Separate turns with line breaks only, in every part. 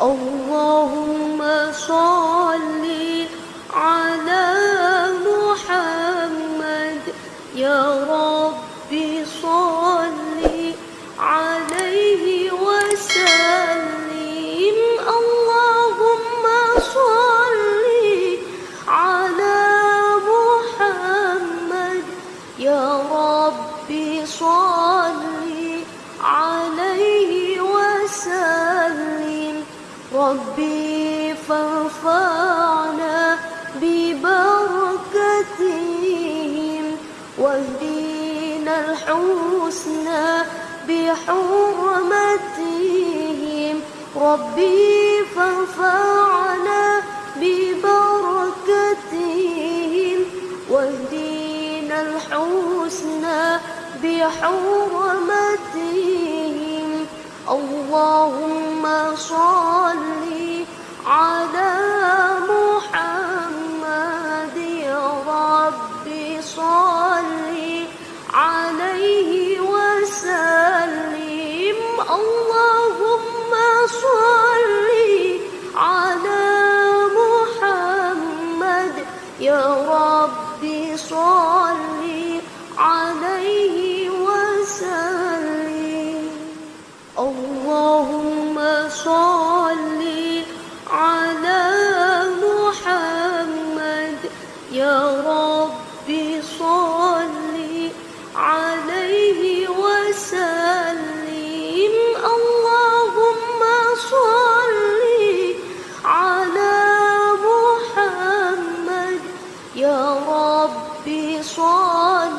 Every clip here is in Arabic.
اللهم صل واهدنا الحسنى بحرمتهم. ربي فانفعنا ببركتهم. واهدنا الحسنى بحرمتهم. اللهم صل يا رب صل عليه وسلم. اللهم صل على محمد. يا رب صل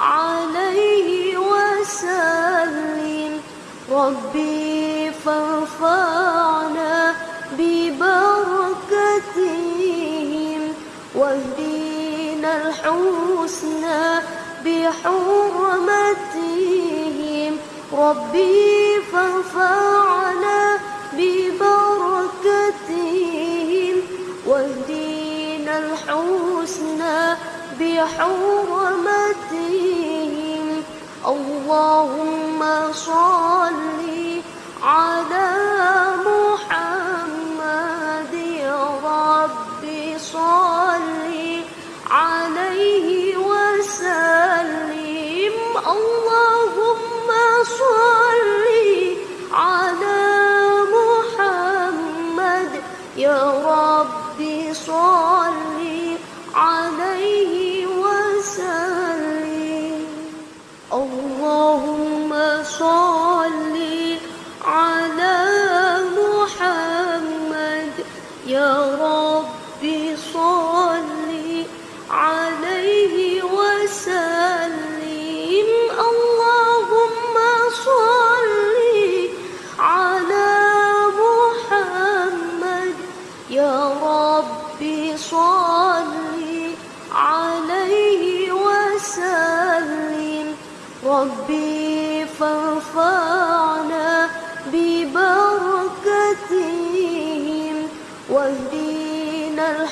عليه وسلم. ربي فانفعنا بحرمتهم. ربي فانفعنا ببركتهم. واهدنا الحسنى بحرمتهم. اللهم صل على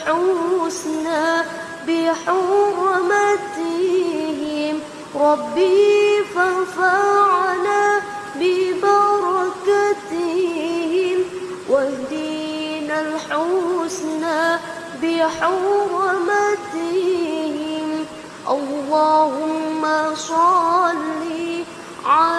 الحسنى بحرمتهم. ربي فانفعنا ببركتهم. واهدنا الحسنى بحرمتهم. اللهم صل على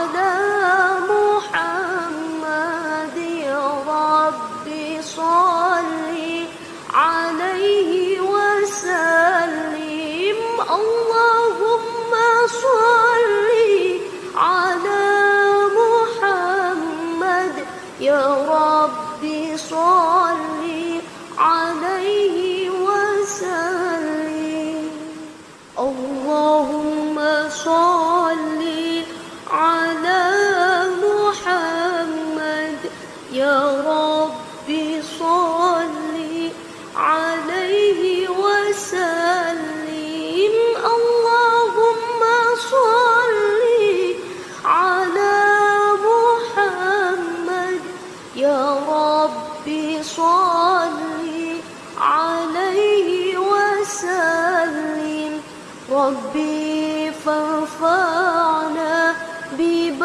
صل عليه وسلم. ربي فانفعنا ببركتهم.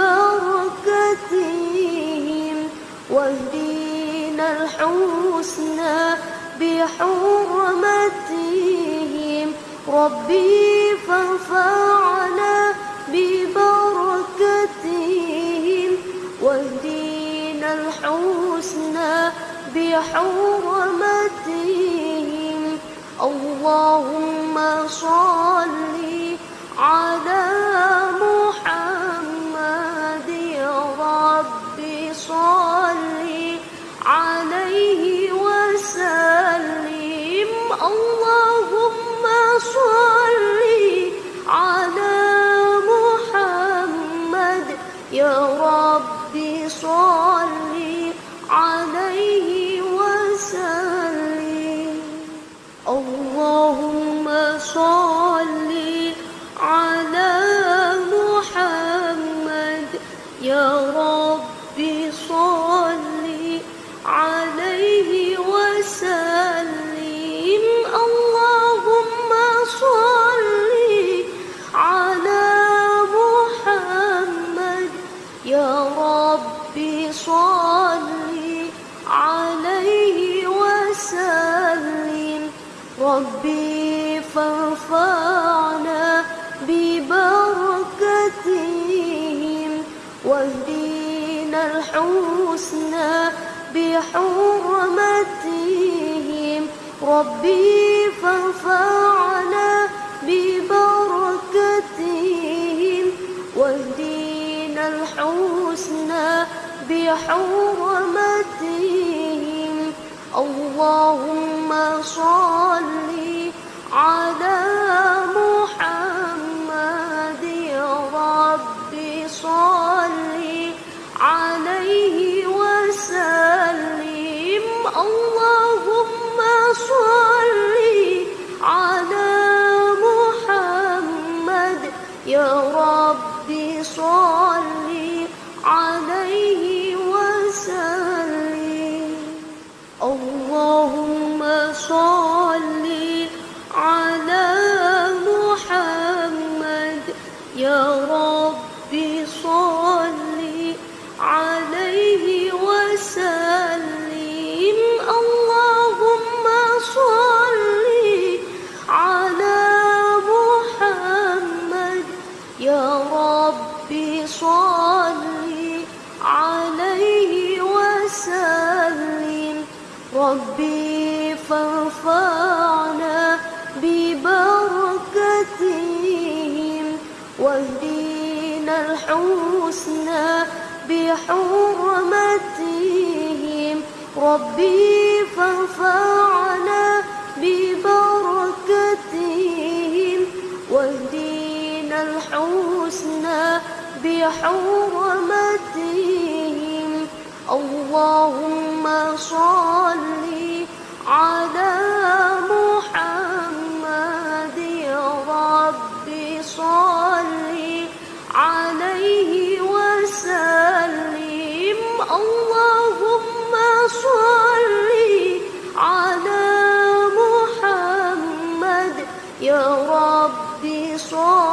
واهدنا الحسنى بحرمتهم. ربي فانفعنا ببركتهم. بحرمتهم اللهم صل على محمد ربي صل عليه وسلم. اللهم صل على محمد يا ربي صل عليه الحسنى بحرمتهم. ربي فانفعنا ببركتهم. واهدينا الحسنى بحرمتهم. اللهم صل على يا ربي صل عليه وسلم. ربي فانفعنا ببركتهم. واهدينا الحسنى بحرمتهم. ربي فانفعنا بحرمتهم اللهم صل على محمد. ربي صل عليه وسلم. اللهم صل على محمد. يا ربي صل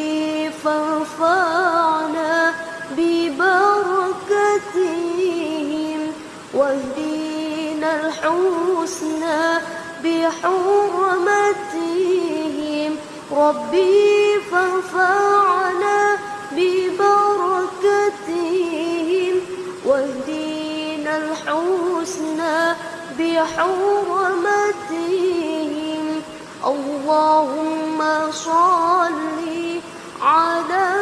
ربي فانفعنا ببركتهم واهدينا الحسنى بحرمتهم. ربي فانفعنا ببركتهم واهدينا الحسنى بحرمتهم. اللهم صل على